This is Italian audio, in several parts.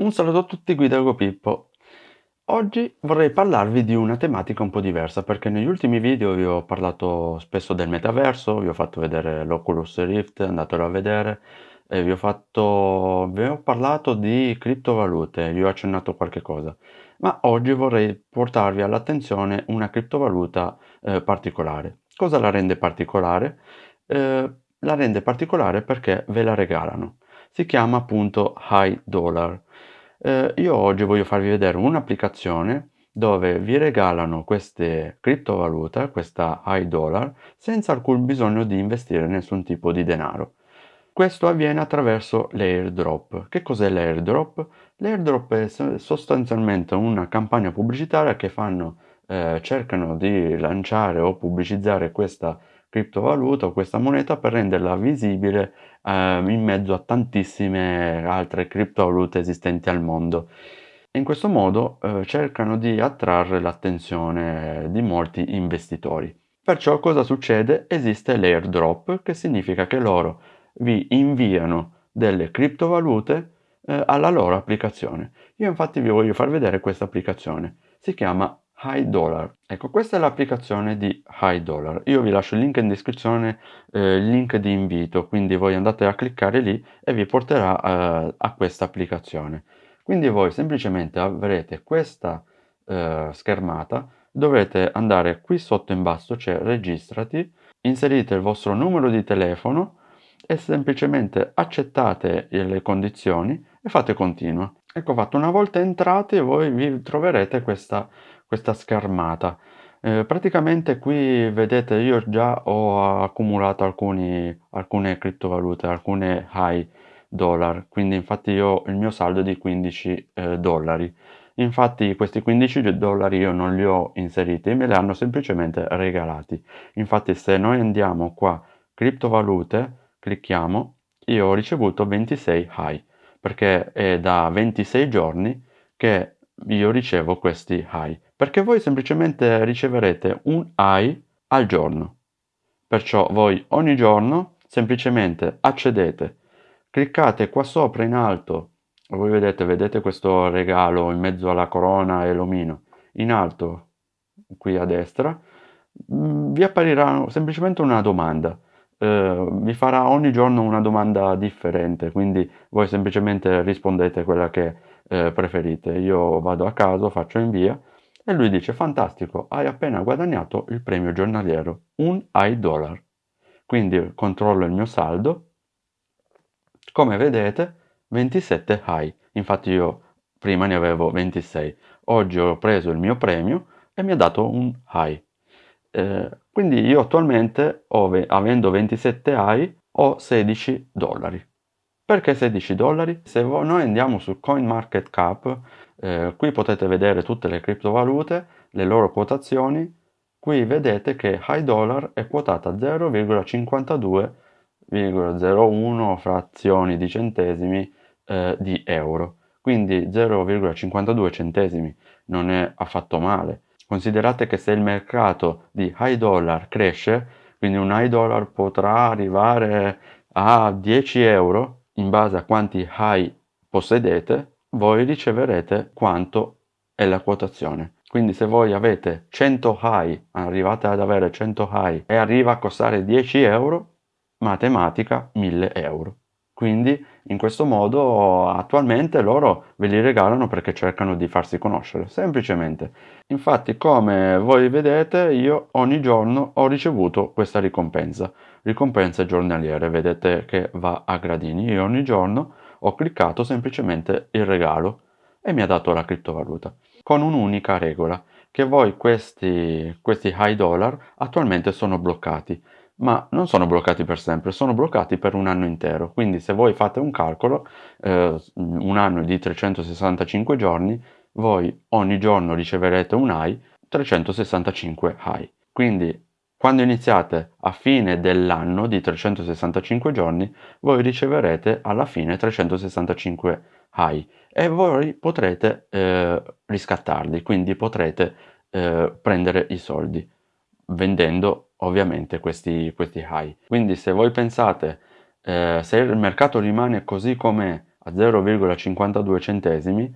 Un saluto a tutti, guida Pippo. Oggi vorrei parlarvi di una tematica un po' diversa perché negli ultimi video vi ho parlato spesso del metaverso, vi ho fatto vedere l'Oculus Rift, andatelo a vedere, e vi ho, fatto, vi ho parlato di criptovalute, vi ho accennato qualche cosa, ma oggi vorrei portarvi all'attenzione una criptovaluta eh, particolare. Cosa la rende particolare? Eh, la rende particolare perché ve la regalano. Si chiama appunto High Dollar. Eh, io oggi voglio farvi vedere un'applicazione dove vi regalano queste criptovalute, questa High Dollar, senza alcun bisogno di investire nessun tipo di denaro. Questo avviene attraverso l'airdrop. Che cos'è l'airdrop? L'airdrop è sostanzialmente una campagna pubblicitaria che fanno, eh, cercano di lanciare o pubblicizzare questa criptovaluta o questa moneta per renderla visibile eh, in mezzo a tantissime altre criptovalute esistenti al mondo. In questo modo eh, cercano di attrarre l'attenzione di molti investitori. Perciò cosa succede? Esiste l'airdrop che significa che loro vi inviano delle criptovalute eh, alla loro applicazione. Io infatti vi voglio far vedere questa applicazione. Si chiama High Dollar. Ecco, questa è l'applicazione di High Dollar. Io vi lascio il link in descrizione, eh, il link di invito, quindi voi andate a cliccare lì e vi porterà eh, a questa applicazione. Quindi voi semplicemente avrete questa eh, schermata, dovrete andare qui sotto in basso, c'è registrati, inserite il vostro numero di telefono e semplicemente accettate le condizioni e fate continua. Ecco fatto, una volta entrati voi vi troverete questa questa schermata. Eh, praticamente qui vedete io già ho accumulato alcuni, alcune criptovalute, alcune high dollar, quindi infatti io il mio saldo è di 15 eh, dollari. Infatti questi 15 dollari io non li ho inseriti, me li hanno semplicemente regalati. Infatti se noi andiamo qua, criptovalute, clicchiamo, io ho ricevuto 26 high, perché è da 26 giorni che io ricevo questi high perché voi semplicemente riceverete un high al giorno. Perciò voi ogni giorno semplicemente accedete, cliccate qua sopra in alto, voi vedete, vedete questo regalo in mezzo alla corona e l'omino, in alto qui a destra, mm, vi apparirà semplicemente una domanda. Eh, vi farà ogni giorno una domanda differente, quindi voi semplicemente rispondete quella che eh, preferite. Io vado a caso, faccio invia e lui dice, fantastico, hai appena guadagnato il premio giornaliero, un dollar. Quindi controllo il mio saldo, come vedete 27 high, infatti io prima ne avevo 26, oggi ho preso il mio premio e mi ha dato un high. Eh, quindi io attualmente, avendo 27 high, ho 16 dollari. Perché 16 dollari? Se noi andiamo su CoinMarketCap, eh, qui potete vedere tutte le criptovalute, le loro quotazioni. Qui vedete che High Dollar è quotata 0,52,01 frazioni di centesimi eh, di euro. Quindi 0,52 centesimi non è affatto male. Considerate che se il mercato di High Dollar cresce, quindi un High Dollar potrà arrivare a 10 euro, in base a quanti high possedete, voi riceverete quanto è la quotazione. Quindi se voi avete 100 high, arrivate ad avere 100 high e arriva a costare 10 euro, matematica 1000 euro. Quindi in questo modo attualmente loro ve li regalano perché cercano di farsi conoscere, semplicemente. Infatti come voi vedete io ogni giorno ho ricevuto questa ricompensa, ricompense giornaliere, vedete che va a gradini. Io ogni giorno ho cliccato semplicemente il regalo e mi ha dato la criptovaluta, con un'unica regola, che voi questi, questi high dollar attualmente sono bloccati ma non sono bloccati per sempre, sono bloccati per un anno intero. Quindi se voi fate un calcolo, eh, un anno di 365 giorni, voi ogni giorno riceverete un high, 365 high. Quindi quando iniziate a fine dell'anno di 365 giorni, voi riceverete alla fine 365 high e voi potrete eh, riscattarli, quindi potrete eh, prendere i soldi vendendo ovviamente questi, questi high. Quindi se voi pensate, eh, se il mercato rimane così com'è a 0,52 centesimi,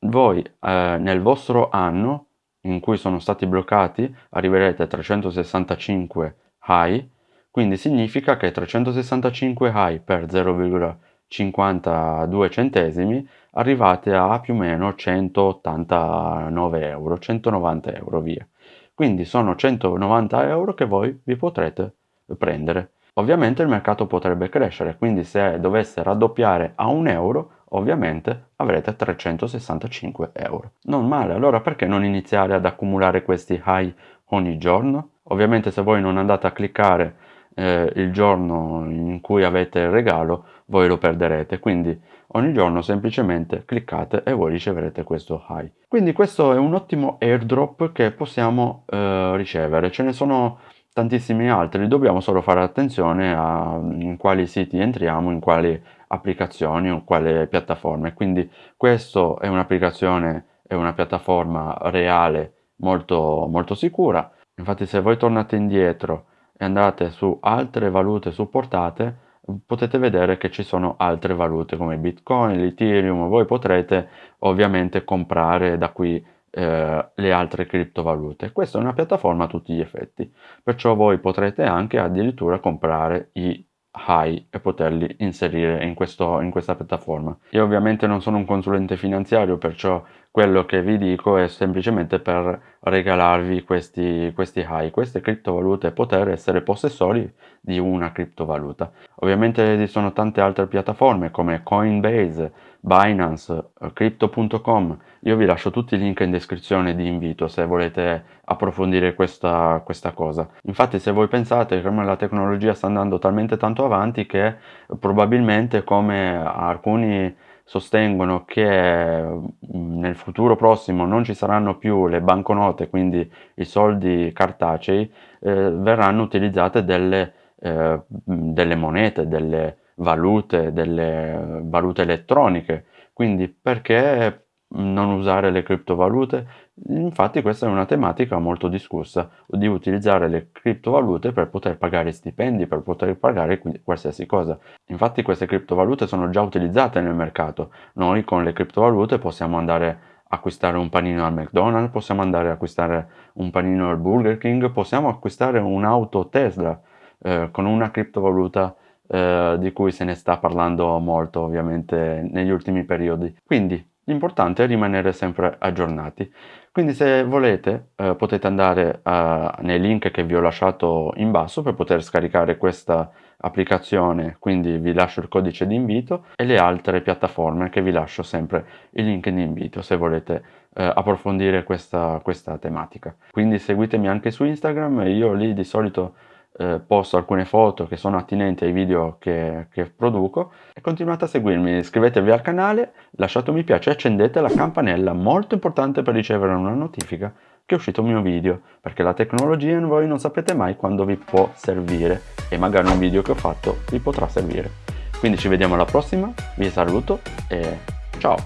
voi eh, nel vostro anno in cui sono stati bloccati arriverete a 365 high, quindi significa che 365 high per 0,52 centesimi arrivate a più o meno 189 euro, 190 euro via. Quindi sono 190 euro che voi vi potrete prendere. Ovviamente il mercato potrebbe crescere, quindi se dovesse raddoppiare a un euro, ovviamente avrete 365 euro. Non male, allora perché non iniziare ad accumulare questi high ogni giorno? Ovviamente se voi non andate a cliccare eh, il giorno in cui avete il regalo, voi lo perderete, quindi ogni giorno semplicemente cliccate e voi riceverete questo high. Quindi questo è un ottimo airdrop che possiamo eh, ricevere, ce ne sono tantissimi altri, dobbiamo solo fare attenzione a in quali siti entriamo, in quali applicazioni o quale piattaforme. Quindi questo è un'applicazione, è una piattaforma reale molto, molto sicura. Infatti se voi tornate indietro e andate su altre valute supportate, potete vedere che ci sono altre valute come Bitcoin, l'Ethereum, voi potrete ovviamente comprare da qui eh, le altre criptovalute. Questa è una piattaforma a tutti gli effetti, perciò voi potrete anche addirittura comprare i high e poterli inserire in, questo, in questa piattaforma. Io ovviamente non sono un consulente finanziario, perciò quello che vi dico è semplicemente per regalarvi questi, questi high, queste criptovalute e poter essere possessori di una criptovaluta. Ovviamente esistono tante altre piattaforme come Coinbase, Binance, Crypto.com, io vi lascio tutti i link in descrizione di invito se volete approfondire questa, questa cosa. Infatti se voi pensate che la tecnologia sta andando talmente tanto avanti che probabilmente come alcuni sostengono che mm, nel futuro prossimo non ci saranno più le banconote, quindi i soldi cartacei, eh, verranno utilizzate delle, eh, delle monete, delle valute, delle valute elettroniche. Quindi perché non usare le criptovalute? Infatti questa è una tematica molto discussa, di utilizzare le criptovalute per poter pagare stipendi, per poter pagare qualsiasi cosa. Infatti queste criptovalute sono già utilizzate nel mercato. Noi con le criptovalute possiamo andare acquistare un panino al McDonald's, possiamo andare a acquistare un panino al Burger King, possiamo acquistare un'auto Tesla eh, con una criptovaluta eh, di cui se ne sta parlando molto ovviamente negli ultimi periodi. Quindi l'importante è rimanere sempre aggiornati. Quindi se volete eh, potete andare eh, nei link che vi ho lasciato in basso per poter scaricare questa applicazione, quindi vi lascio il codice di invito e le altre piattaforme che vi lascio sempre il link di invito se volete eh, approfondire questa, questa tematica. Quindi seguitemi anche su Instagram, io lì di solito eh, posto alcune foto che sono attinenti ai video che, che, produco e continuate a seguirmi, iscrivetevi al canale, lasciate un mi piace e accendete la campanella, molto importante per ricevere una notifica che è uscito un mio video, perché la tecnologia voi non sapete mai quando vi può servire e magari un video che ho fatto vi potrà servire. Quindi ci vediamo alla prossima, vi saluto e ciao,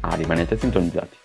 ah, rimanete sintonizzati.